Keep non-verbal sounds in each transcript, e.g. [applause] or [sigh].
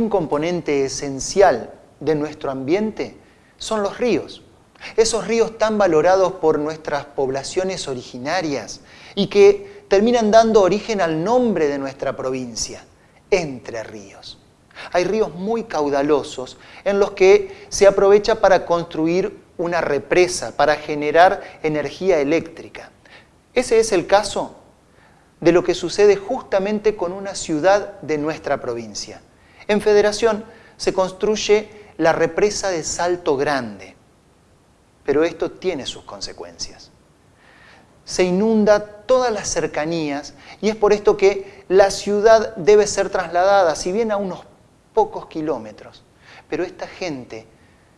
un componente esencial de nuestro ambiente son los ríos. Esos ríos tan valorados por nuestras poblaciones originarias y que terminan dando origen al nombre de nuestra provincia, Entre Ríos. Hay ríos muy caudalosos en los que se aprovecha para construir una represa, para generar energía eléctrica. Ese es el caso de lo que sucede justamente con una ciudad de nuestra provincia. En Federación se construye la represa de Salto Grande, pero esto tiene sus consecuencias. Se inunda todas las cercanías y es por esto que la ciudad debe ser trasladada, si bien a unos pocos kilómetros, pero esta gente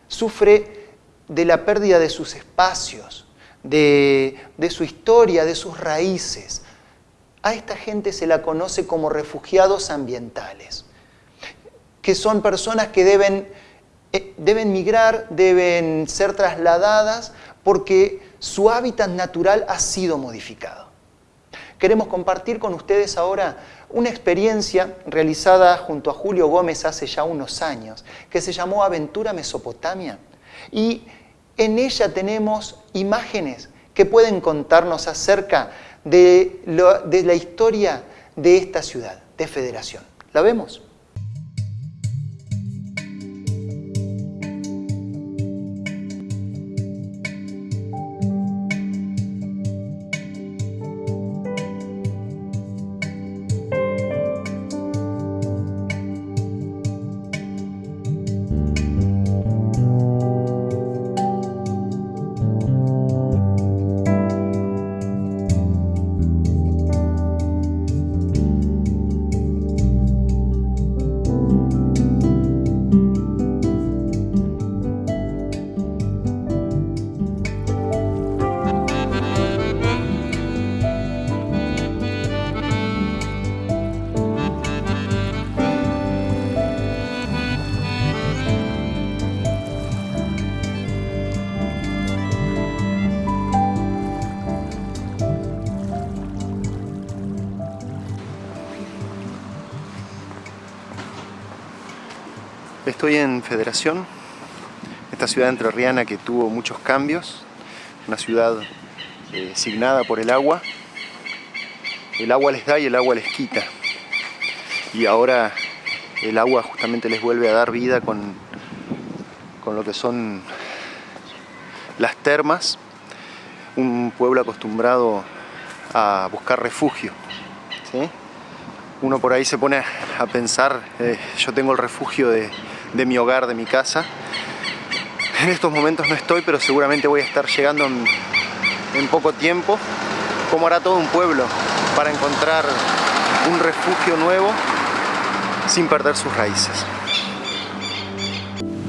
sufre de la pérdida de sus espacios, de, de su historia, de sus raíces. A esta gente se la conoce como refugiados ambientales, que son personas que deben, eh, deben migrar, deben ser trasladadas porque su hábitat natural ha sido modificado. Queremos compartir con ustedes ahora una experiencia realizada junto a Julio Gómez hace ya unos años, que se llamó Aventura Mesopotamia. Y en ella tenemos imágenes que pueden contarnos acerca de, de la historia de esta ciudad, de Federación. ¿La vemos? Estoy en Federación, esta ciudad entrerriana que tuvo muchos cambios, una ciudad eh, signada por el agua. El agua les da y el agua les quita. Y ahora el agua justamente les vuelve a dar vida con, con lo que son las termas, un pueblo acostumbrado a buscar refugio. Uno por ahí se pone a pensar, eh, yo tengo el refugio de, de mi hogar, de mi casa. En estos momentos no estoy, pero seguramente voy a estar llegando en, poco tiempo, como hará todo un pueblo, para encontrar un refugio nuevo sin perder sus raíces.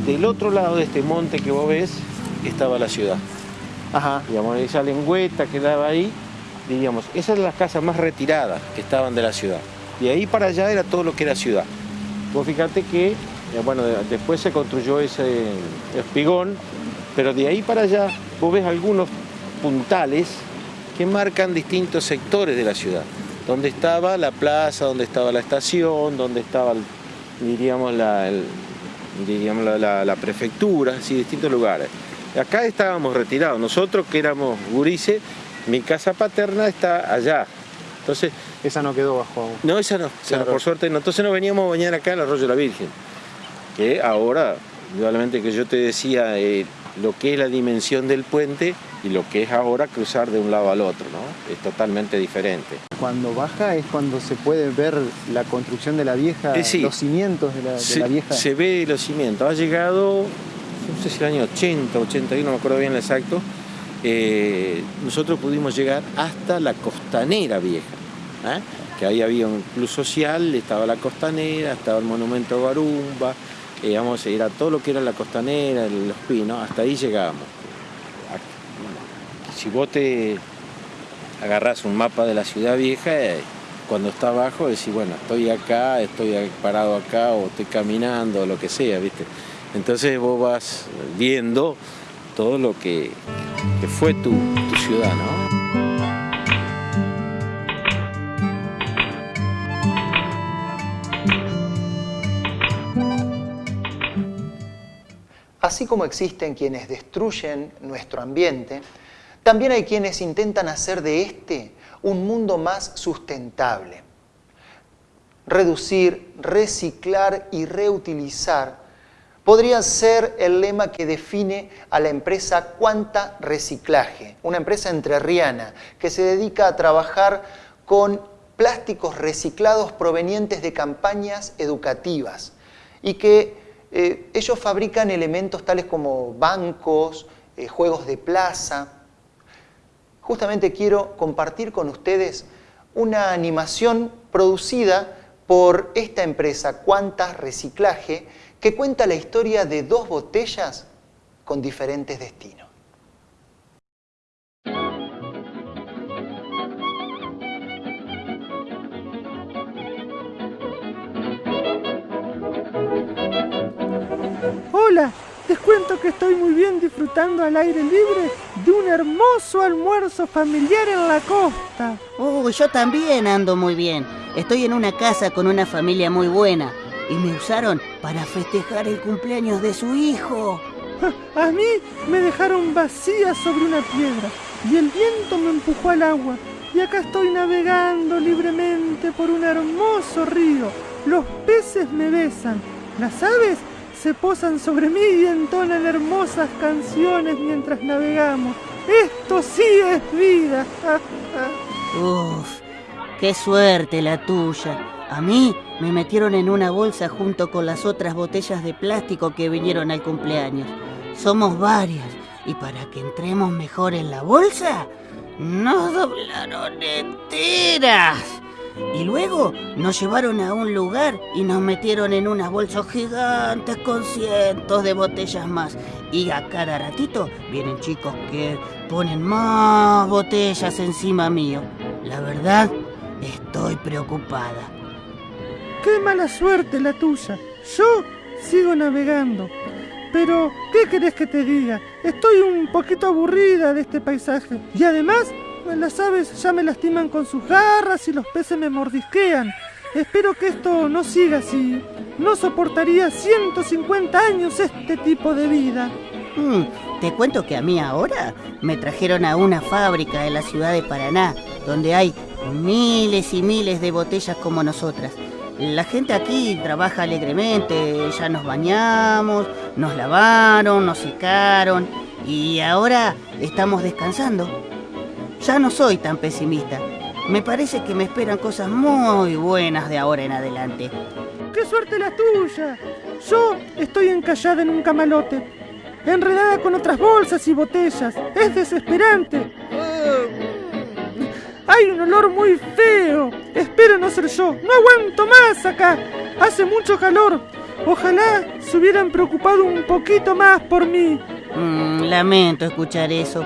Del otro lado de este monte que vos ves, estaba la ciudad. Ajá. Digamos, esa lengüeta que daba ahí, diríamos, esas eran las casas más retiradas que estaban de la ciudad. De ahí para allá era todo lo que era ciudad. Vos fíjate que bueno, después se construyó ese espigón, pero de ahí para allá vos ves algunos puntales que marcan distintos sectores de la ciudad. Donde estaba la plaza, donde estaba la estación, donde estaba, diríamos, la, diríamos la, prefectura, así, distintos lugares. Acá estábamos retirados, nosotros que éramos gurises, mi casa paterna está allá. Entonces, esa no quedó bajo No, esa no, por suerte no. Entonces nos veníamos a bañar acá en el Arroyo de la Virgen que ahora, indudablemente que yo te decía eh, lo que es la dimensión del puente y lo que es ahora cruzar de un lado al otro, ¿no? Es totalmente diferente. Cuando baja es cuando se puede ver la construcción de la vieja, eh, los cimientos de la, vieja. Se ve los cimientos. Ha llegado, no sé si el año 80, 81, no me acuerdo bien el exacto, eh, nosotros pudimos llegar hasta la costanera vieja, que ahí había un club social, estaba la costanera, estaba el monumento Garumba, íbamos a ir a todo lo que era la costanera, los pinos, hasta ahí llegábamos. Si vos te agarrás un mapa de la ciudad vieja, eh, cuando está abajo decís, bueno, estoy acá, estoy parado acá, o estoy caminando, o lo que sea, ¿viste? Entonces vos vas viendo todo lo que, fue tu, tu ciudad, ¿no? Así como existen quienes destruyen nuestro ambiente, también hay quienes intentan hacer de este un mundo más sustentable. Reducir, reciclar y reutilizar podría ser el lema que define a la empresa Cuanta Reciclaje, una empresa entrerriana que se dedica a trabajar con plásticos reciclados provenientes de campañas educativas y que eh, ellos fabrican elementos tales como bancos, eh, juegos de plaza. Justamente quiero compartir con ustedes una animación producida por esta empresa Cuantas Reciclaje que cuenta la historia de dos botellas con diferentes destinos. Hola, les cuento que estoy muy bien disfrutando al aire libre de un hermoso almuerzo familiar en la costa. Oh, yo también ando muy bien. Estoy en una casa con una familia muy buena y me usaron para festejar el cumpleaños de su hijo. [laughs] A mí me dejaron vacía sobre una piedra y el viento me empujó al agua. Y acá estoy navegando libremente por un hermoso río. Los peces me besan, las aves se posan sobre mí y entonan hermosas canciones mientras navegamos. Esto sí es vida. [laughs] Uf, qué suerte la tuya. A mí me metieron en una bolsa junto con las otras botellas de plástico que vinieron al cumpleaños. Somos varias y para que entremos mejor en la bolsa, nos doblaron enteras. Y luego nos llevaron a un lugar y nos metieron en unas bolsas gigantes con cientos de botellas más. Y a cada ratito vienen chicos que ponen más botellas encima mío. La verdad, estoy preocupada. Qué mala suerte la tuya. Yo sigo navegando. Pero, ¿qué querés que te diga? Estoy un poquito aburrida de este paisaje. Y además, las aves ya me lastiman con sus garras y los peces me mordisquean. Espero que esto no siga así. No soportaría 150 años este tipo de vida. Mm, te cuento que a mí ahora me trajeron a una fábrica de la ciudad de Paraná, donde hay miles y miles de botellas como nosotras. La gente aquí trabaja alegremente, ya nos bañamos, nos lavaron, nos secaron y ahora estamos descansando. Ya no soy tan pesimista. Me parece que me esperan cosas muy buenas de ahora en adelante. ¡Qué suerte la tuya! Yo estoy encallada en un camalote, enredada con otras bolsas y botellas. Es desesperante. Hay un olor muy feo. Espero no ser yo. No aguanto más acá. Hace mucho calor. Ojalá se hubieran preocupado un poquito más por mí. Mm, lamento escuchar eso.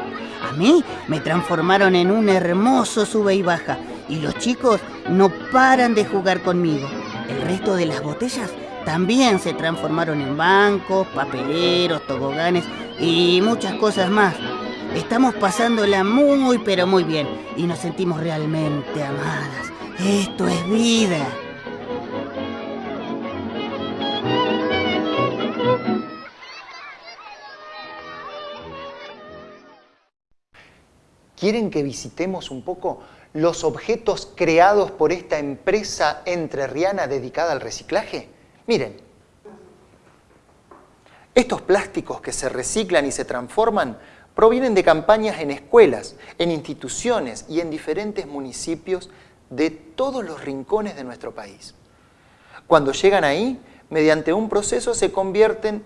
A mí me transformaron en un hermoso sube y baja y los chicos no paran de jugar conmigo. El resto de las botellas también se transformaron en bancos, papeleros, toboganes y muchas cosas más. Estamos pasándola muy pero muy bien y nos sentimos realmente amadas. Esto es vida. ¿Quieren que visitemos un poco los objetos creados por esta empresa entrerriana dedicada al reciclaje? Miren, estos plásticos que se reciclan y se transforman provienen de campañas en escuelas, en instituciones y en diferentes municipios de todos los rincones de nuestro país. Cuando llegan ahí, mediante un proceso se convierten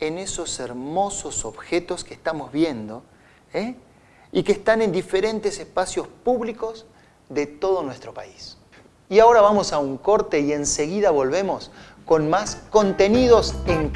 en esos hermosos objetos que estamos viendo, ¿eh? Y que están en diferentes espacios públicos de todo nuestro país. Y ahora vamos a un corte y enseguida volvemos con más contenidos en